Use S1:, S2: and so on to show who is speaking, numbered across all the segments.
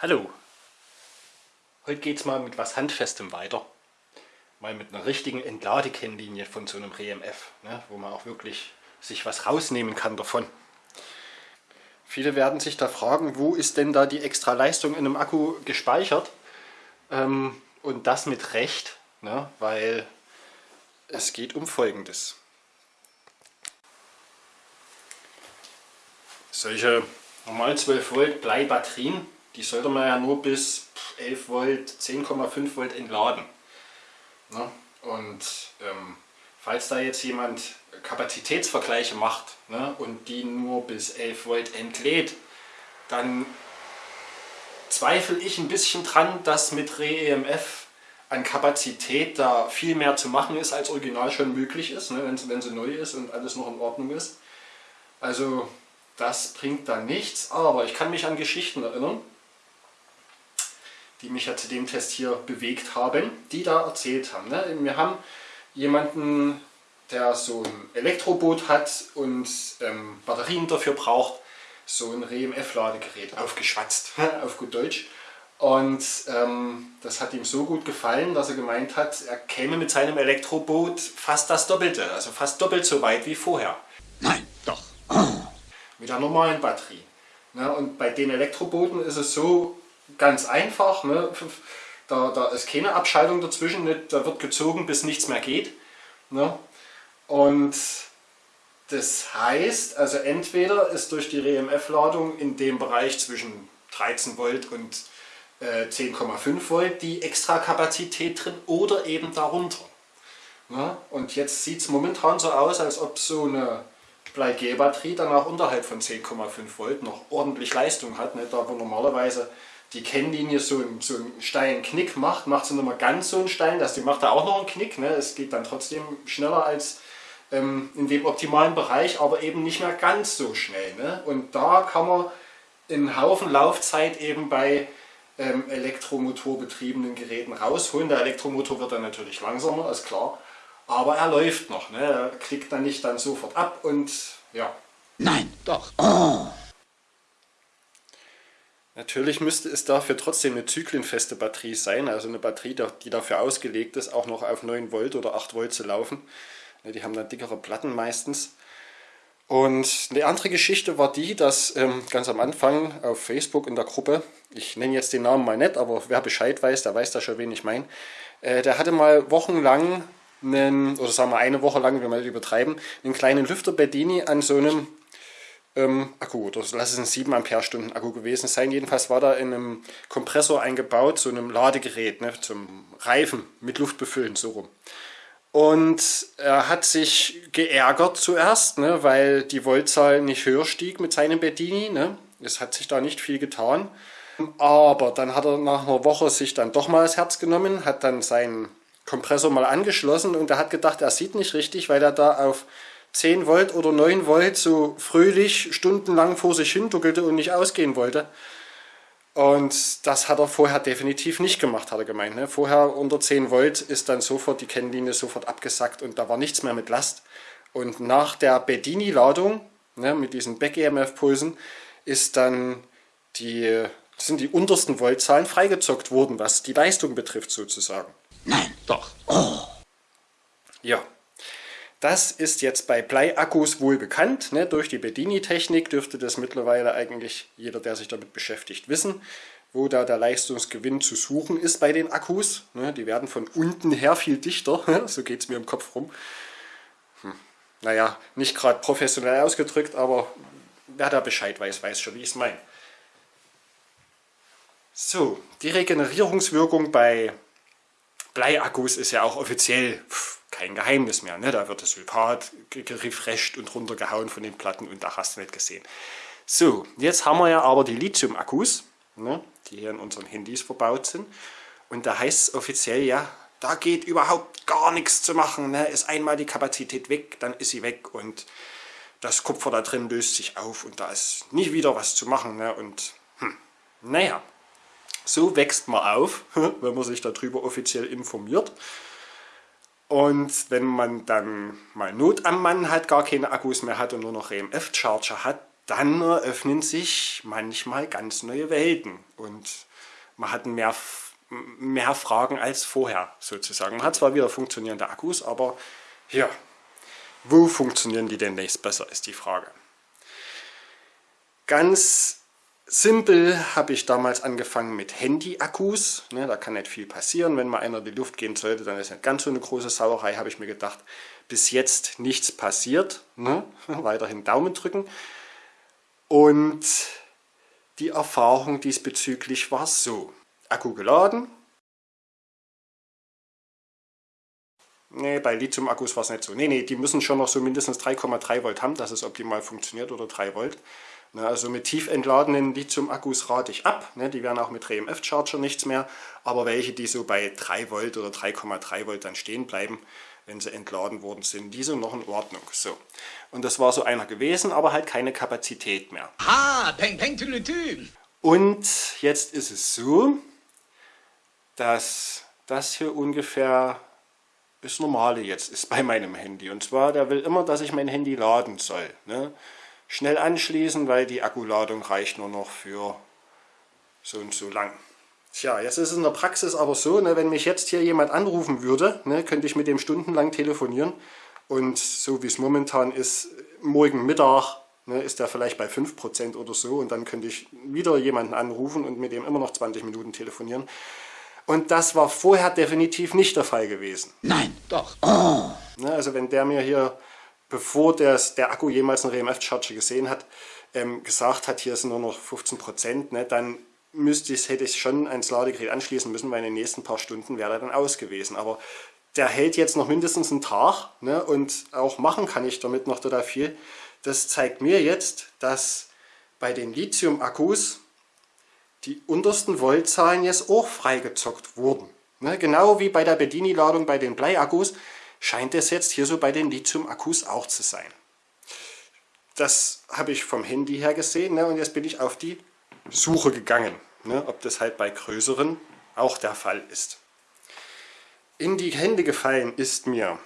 S1: Hallo! Heute geht es mal mit was Handfestem weiter. Mal mit einer richtigen Entladekennlinie von so einem RMF, ne, wo man auch wirklich sich was rausnehmen kann davon. Viele werden sich da fragen, wo ist denn da die extra Leistung in einem Akku gespeichert? Ähm, und das mit Recht, ne, weil es geht um Folgendes. Solche normal 12 Volt Bleibatterien die sollte man ja nur bis 11 Volt, 10,5 Volt entladen. Ne? Und ähm, falls da jetzt jemand Kapazitätsvergleiche macht ne, und die nur bis 11 Volt entlädt, dann zweifle ich ein bisschen dran, dass mit ReEMF an Kapazität da viel mehr zu machen ist, als original schon möglich ist, ne, wenn, sie neu ist und alles noch in Ordnung ist. Also das bringt da nichts, aber ich kann mich an Geschichten erinnern, die mich ja zu dem Test hier bewegt haben, die da erzählt haben. Ne? Wir haben jemanden, der so ein Elektroboot hat und ähm, Batterien dafür braucht, so ein RMF-Ladegerät aufgeschwatzt, auf gut Deutsch. Und ähm, das hat ihm so gut gefallen, dass er gemeint hat, er käme mit seinem Elektroboot fast das Doppelte, also fast doppelt so weit wie vorher.
S2: Nein, doch.
S1: Mit der normalen Batterie. Ne? Und bei den Elektrobooten ist es so, ganz einfach. Ne? Da, da ist keine Abschaltung dazwischen, ne? da wird gezogen, bis nichts mehr geht. Ne? Und das heißt, also entweder ist durch die RMF-Ladung in dem Bereich zwischen 13 Volt und äh, 10,5 Volt die extra Kapazität drin oder eben darunter. Ne? Und jetzt sieht es momentan so aus, als ob so eine Bleigel-Batterie dann auch unterhalb von 10,5 Volt noch ordentlich Leistung hat, ne? da wo normalerweise die Kennlinie so einen, so einen steilen Knick macht, macht sie nicht mehr ganz so einen steilen, dass die macht da auch noch einen Knick. Ne? Es geht dann trotzdem schneller als ähm, in dem optimalen Bereich, aber eben nicht mehr ganz so schnell. Ne? Und da kann man einen Haufen Laufzeit eben bei ähm, elektromotorbetriebenen Geräten rausholen. Der Elektromotor wird dann natürlich langsamer, ist klar. Aber er läuft noch, ne? er klickt dann nicht dann sofort ab und ja.
S2: Nein, doch. Oh.
S1: Natürlich müsste es dafür trotzdem eine zyklenfeste Batterie sein, also eine Batterie, die dafür ausgelegt ist, auch noch auf 9 Volt oder 8 Volt zu laufen. Die haben dann dickere Platten meistens. Und eine andere Geschichte war die, dass ähm, ganz am Anfang auf Facebook in der Gruppe, ich nenne jetzt den Namen mal nicht, aber wer Bescheid weiß, der weiß da schon, wen ich meine, äh, der hatte mal wochenlang, einen, oder sagen wir eine Woche lang, wenn wir das übertreiben, einen kleinen Lüfter Bedini an so einem ähm, Akku, oder lass es ein 7 Ampere-Stunden Akku gewesen sein. Jedenfalls war da in einem Kompressor eingebaut, so einem Ladegerät, ne, zum Reifen mit Luft befüllen, so rum. Und er hat sich geärgert zuerst, ne, weil die Voltzahl nicht höher stieg mit seinem Bedini. Ne. Es hat sich da nicht viel getan. Aber dann hat er nach einer Woche sich dann doch mal das Herz genommen, hat dann seinen Kompressor mal angeschlossen und er hat gedacht, er sieht nicht richtig, weil er da auf 10 Volt oder 9 Volt so fröhlich stundenlang vor sich hin duckelte und nicht ausgehen wollte. Und das hat er vorher definitiv nicht gemacht, hat er gemeint. Ne? Vorher unter 10 Volt ist dann sofort die Kennlinie sofort abgesackt und da war nichts mehr mit Last. Und nach der Bedini-Ladung ne, mit diesen Back-EMF-Pulsen ist dann die, sind die untersten Voltzahlen freigezockt worden, was die Leistung betrifft sozusagen.
S2: Nein, doch. Oh.
S1: Ja, das ist jetzt bei Bleiakkus wohl bekannt. Ne? Durch die Bedini-Technik dürfte das mittlerweile eigentlich jeder, der sich damit beschäftigt, wissen, wo da der Leistungsgewinn zu suchen ist bei den Akkus. Ne? Die werden von unten her viel dichter, so geht es mir im Kopf rum. Hm. Naja, nicht gerade professionell ausgedrückt, aber wer da Bescheid weiß, weiß schon, wie ich es meine. So, die Regenerierungswirkung bei Bleiakkus ist ja auch offiziell kein Geheimnis mehr. Ne? Da wird das Sulfat gerefresht und runtergehauen von den Platten und da hast du nicht gesehen. So, jetzt haben wir ja aber die Lithium-Akkus, ne? die hier in unseren Handys verbaut sind. Und da heißt es offiziell, ja, da geht überhaupt gar nichts zu machen. Ne? Ist einmal die Kapazität weg, dann ist sie weg und das Kupfer da drin löst sich auf und da ist nie wieder was zu machen. Ne? Und hm, naja, so wächst man auf, wenn man sich darüber offiziell informiert. Und wenn man dann mal Not am Mann hat, gar keine Akkus mehr hat und nur noch EMF-Charger hat, dann eröffnen sich manchmal ganz neue Welten. Und man hat mehr, mehr Fragen als vorher sozusagen. Man hat zwar wieder funktionierende Akkus, aber ja, wo funktionieren die denn nächst besser, ist die Frage. Ganz simpel habe ich damals angefangen mit Handy-Akkus. Ne, da kann nicht viel passieren. Wenn mal einer in die Luft gehen sollte, dann ist nicht ganz so eine große Sauerei, habe ich mir gedacht. Bis jetzt nichts passiert. Ne? Weiterhin Daumen drücken. Und die Erfahrung diesbezüglich war so. Akku geladen. Ne, bei Lithium-Akkus war es nicht so. Ne, ne, die müssen schon noch so mindestens 3,3 Volt haben, dass es optimal funktioniert oder 3 Volt. Also mit tief entladenen Lithium-Akkus rate ich ab. Ne, die werden auch mit RMF-Charger nichts mehr. Aber welche, die so bei 3 Volt oder 3,3 Volt dann stehen bleiben, wenn sie entladen worden sind, die sind noch in Ordnung. So. Und das war so einer gewesen, aber halt keine Kapazität mehr.
S2: Ha, peng, peng, tületü.
S1: Und jetzt ist es so, dass das hier ungefähr das Normale jetzt ist bei meinem Handy. Und zwar, der will immer, dass ich mein Handy laden soll. Ne? Schnell anschließen, weil die Akkuladung reicht nur noch für so und so lang. Tja, jetzt ist es in der Praxis aber so, ne, wenn mich jetzt hier jemand anrufen würde, ne, könnte ich mit dem stundenlang telefonieren. Und so wie es momentan ist, morgen Mittag ne, ist der vielleicht bei 5% oder so. Und dann könnte ich wieder jemanden anrufen und mit dem immer noch 20 Minuten telefonieren. Und das war vorher definitiv nicht der Fall gewesen.
S2: Nein, doch. Oh.
S1: Ne, also wenn der mir hier, bevor des, der Akku jemals einen RMF-Charger gesehen hat, ähm, gesagt hat, hier sind nur noch 15%, ne, dann müsste ich, hätte ich schon ans Ladegerät anschließen müssen, weil in den nächsten paar Stunden wäre er dann aus gewesen. Aber der hält jetzt noch mindestens einen Tag ne, und auch machen kann ich damit noch total viel. Das zeigt mir jetzt, dass bei den Lithium-Akkus die untersten Voltzahlen jetzt auch freigezockt wurden. Ne, genau wie bei der Bedini-Ladung bei den Bleiakkus scheint es jetzt hier so bei den Lithium-Akkus auch zu sein. Das habe ich vom Handy her gesehen ne, und jetzt bin ich auf die Suche gegangen, ne, ob das halt bei größeren auch der Fall ist. In die Hände gefallen ist mir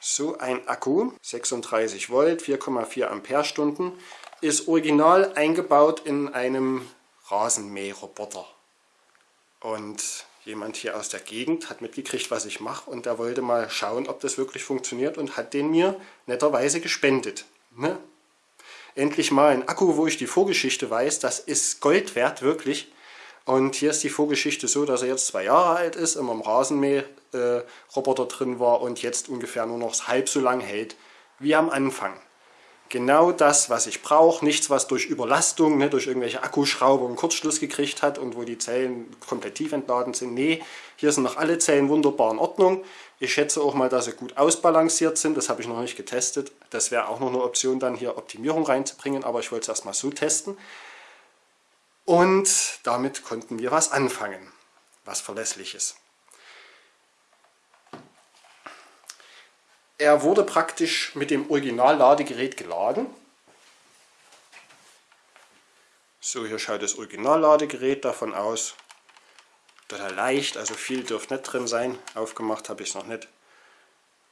S1: so ein Akku, 36 Volt, 4,4 Ampere-Stunden, ist original eingebaut in einem Rasenmäherroboter. Und jemand hier aus der Gegend hat mitgekriegt, was ich mache und der wollte mal schauen, ob das wirklich funktioniert und hat den mir netterweise gespendet. Ne? endlich mal ein Akku, wo ich die Vorgeschichte weiß. Das ist Gold wert, wirklich. Und hier ist die Vorgeschichte so, dass er jetzt zwei Jahre alt ist, immer im Rasenmäher-Roboter drin war und jetzt ungefähr nur noch halb so lang hält wie am Anfang. Genau das, was ich brauche, nichts, was durch Überlastung, ne, durch irgendwelche Akkuschrauber einen Kurzschluss gekriegt hat und wo die Zellen komplett tief entladen sind. Nee, hier sind noch alle Zellen wunderbar in Ordnung. Ich schätze auch mal, dass sie gut ausbalanciert sind. Das habe ich noch nicht getestet. Das wäre auch noch eine Option, dann hier Optimierung reinzubringen, aber ich wollte es erstmal so testen. Und damit konnten wir was anfangen, was verlässlich ist. Er wurde praktisch mit dem Original-Ladegerät geladen. So, hier schaut das Original-Ladegerät davon aus total leicht, also viel dürfte nicht drin sein. Aufgemacht habe ich es noch nicht.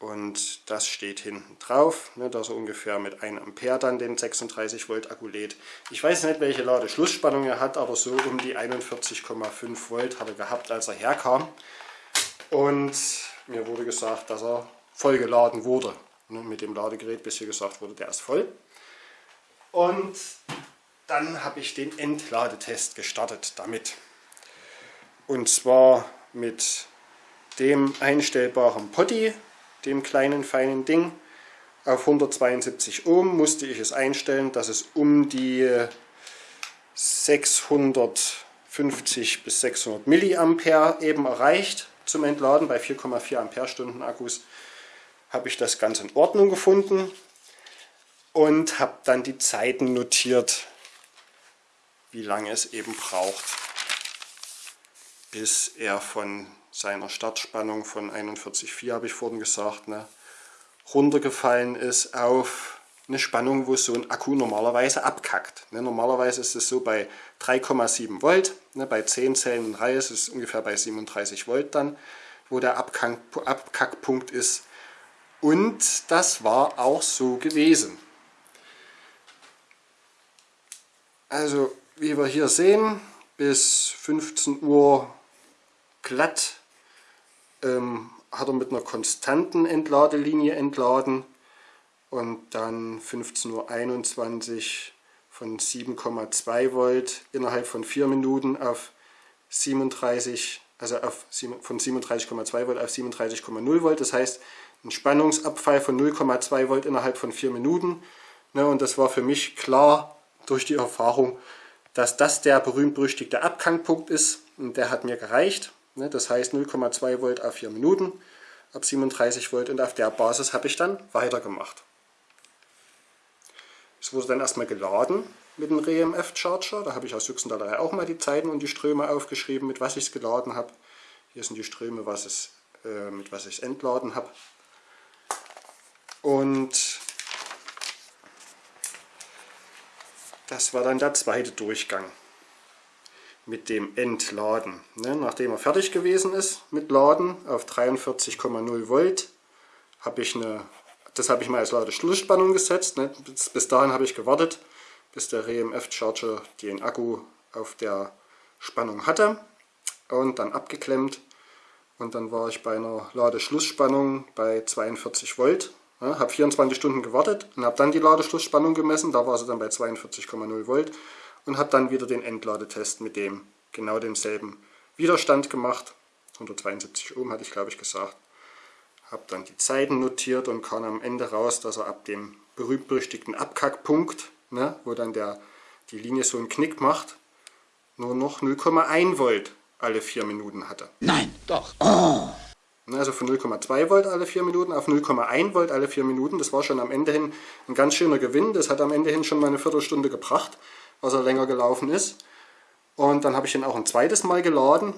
S1: Und das steht hinten drauf, ne, dass er ungefähr mit 1 Ampere dann den 36 Volt Akku lädt. Ich weiß nicht, welche Ladeschlussspannung er hat, aber so um die 41,5 Volt hat er gehabt, als er herkam. Und mir wurde gesagt, dass er voll geladen wurde. Ne, mit dem Ladegerät, bis hier gesagt wurde, der ist voll. Und dann habe ich den Entladetest gestartet damit. Und zwar mit dem einstellbaren Potty, dem kleinen feinen Ding. Auf 172 Ohm musste ich es einstellen, dass es um die 650 bis 600 Milliampere eben erreicht zum Entladen. Bei 4,4 Ampere-Stunden Akkus habe ich das ganz in Ordnung gefunden und habe dann die Zeiten notiert, wie lange es eben braucht bis er von seiner Startspannung von 41,4 habe ich vorhin gesagt, ne, runtergefallen ist auf eine Spannung, wo so ein Akku normalerweise abkackt. Ne, normalerweise ist es so bei 3,7 Volt, ne, bei 10 Zellen in Reihe ist es ungefähr bei 37 Volt dann, wo der Abkack, Abkackpunkt ist. Und das war auch so gewesen. Also wie wir hier sehen, bis 15 Uhr glatt ähm, hat er mit einer konstanten Entladelinie entladen und dann 15.21 Uhr von 7,2 Volt innerhalb von 4 Minuten auf 37, also auf, von 37,2 Volt auf 37,0 Volt. Das heißt, ein Spannungsabfall von 0,2 Volt innerhalb von 4 Minuten. Ne, und das war für mich klar durch die Erfahrung, dass das der berühmt-berüchtigte Abkangpunkt ist. Und der hat mir gereicht. Ne, das heißt 0,2 Volt auf 4 Minuten ab 37 Volt und auf der Basis habe ich dann weitergemacht. Es wurde dann erstmal geladen mit dem REMF Charger. Da habe ich aus Juxendallerei auch mal die Zeiten und die Ströme aufgeschrieben, mit was ich es geladen habe. Hier sind die Ströme, was es, äh, mit was ich es entladen habe. Und das war dann der zweite Durchgang mit dem Entladen. Ne, nachdem er fertig gewesen ist mit Laden auf 43,0 Volt, habe ich eine das habe ich mal als Ladeschlussspannung gesetzt. Ne? Bis, bis, dahin habe ich gewartet, bis der RMF Charger den Akku auf der Spannung hatte und dann abgeklemmt. Und dann war ich bei einer Ladeschlussspannung bei 42 Volt. Ja, habe 24 Stunden gewartet und habe dann die Ladeschlussspannung gemessen. Da war sie dann bei 42,0 Volt und habe dann wieder den Endladetest mit dem genau demselben Widerstand gemacht. 172 Ohm hatte ich glaube ich gesagt habe dann die Zeiten notiert und kam am Ende raus, dass er ab dem berühmt-berüchtigten Abkackpunkt, ne, wo dann der, die Linie so einen Knick macht, nur noch 0,1 Volt alle 4 Minuten hatte.
S2: Nein, doch. Oh.
S1: Also von 0,2 Volt alle 4 Minuten auf 0,1 Volt alle 4 Minuten. Das war schon am Ende hin ein ganz schöner Gewinn. Das hat am Ende hin schon mal eine Viertelstunde gebracht, was er länger gelaufen ist. Und dann habe ich ihn auch ein zweites Mal geladen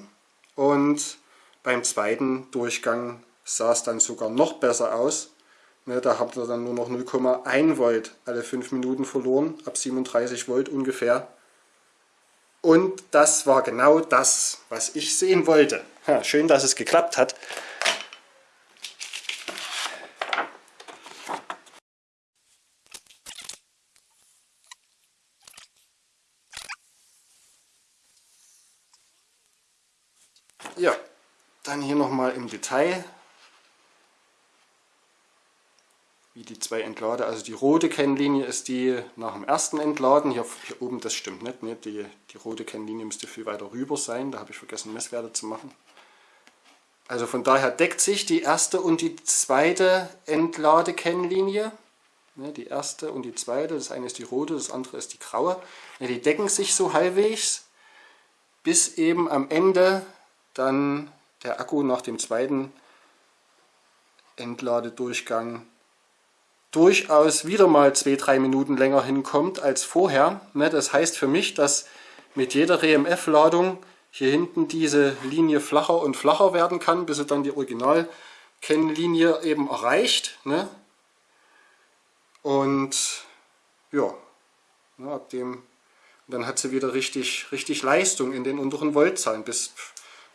S1: und beim zweiten Durchgang sah es dann sogar noch besser aus. Ne, da habt ihr dann nur noch 0,1 Volt alle 5 Minuten verloren, ab 37 Volt ungefähr. Und das war genau das, was ich sehen wollte. Ja, schön, dass es geklappt hat. Ja, dann hier nochmal im Detail wie die zwei Entlader. Also die rote Kennlinie ist die nach dem ersten Entladen. Hier, hier oben, das stimmt nicht. Ne? Die, die rote Kennlinie müsste viel weiter rüber sein. Da habe ich vergessen Messwerte zu machen. Also von daher deckt sich die erste und die zweite Entladekennlinie. Ne? Die erste und die zweite, das eine ist die rote, das andere ist die graue. Ne? Die decken sich so halbwegs, bis eben am Ende dann der Akku nach dem zweiten Entladedurchgang durchaus wieder mal zwei, drei Minuten länger hinkommt als vorher. Ne, das heißt für mich, dass mit jeder RMF-Ladung hier hinten diese Linie flacher und flacher werden kann, bis sie dann die Original-Kennlinie eben erreicht. Ne? Und ja, ne, ab dem dann hat sie wieder richtig, richtig Leistung in den unteren Voltzahlen. Bis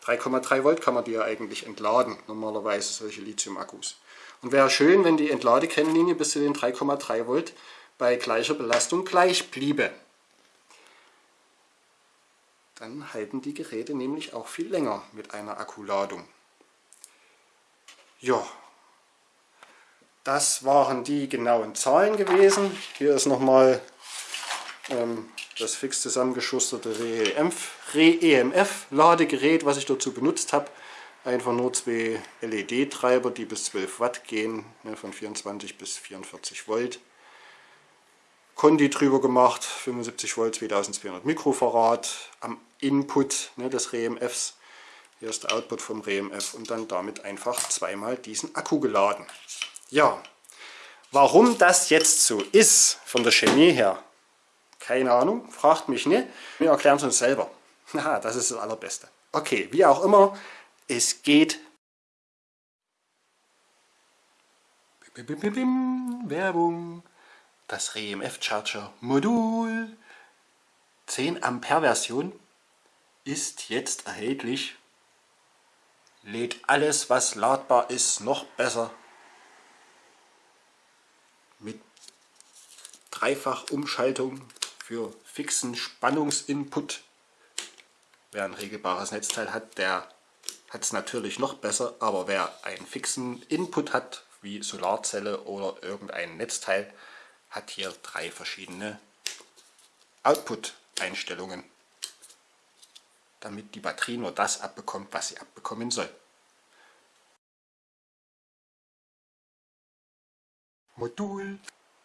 S1: 3,3 Volt kann man die ja eigentlich entladen, normalerweise solche Lithium-Akkus. Und wäre schön, wenn die Entladekennlinie bis zu den 3,3 Volt bei gleicher Belastung gleich bliebe. Dann halten die Geräte nämlich auch viel länger mit einer Akkuladung. Ja, das waren die genauen Zahlen gewesen. Hier ist nochmal ähm, das fix zusammengeschusterte RE-EMF-Ladegerät, was ich dazu benutzt habe einfach nur zwei LED-Treiber, die bis 12 Watt gehen, ne, von 24 bis 44 Volt. Kondi drüber gemacht, 75 Volt, 2200 Mikrofarad am Input ne, des REMFs. Hier ist der Output vom REMF und dann damit einfach zweimal diesen Akku geladen. Ja, warum das jetzt so ist von der Chemie her, keine Ahnung, fragt mich nicht. Wir erklären es uns selber. Haha, das ist das Allerbeste. Okay, wie auch immer, es geht. Werbung. Das REMF Charger Modul 10 Ampere Version ist jetzt erhältlich. Lädt alles, was ladbar ist, noch besser. Mit Dreifachumschaltung für fixen Spannungsinput Wer ein regelbares Netzteil hat, der hat es natürlich noch besser, aber wer einen fixen Input hat, wie Solarzelle oder irgendein Netzteil, hat hier drei verschiedene Output-Einstellungen, damit die Batterie nur das abbekommt, was sie abbekommen soll. Modul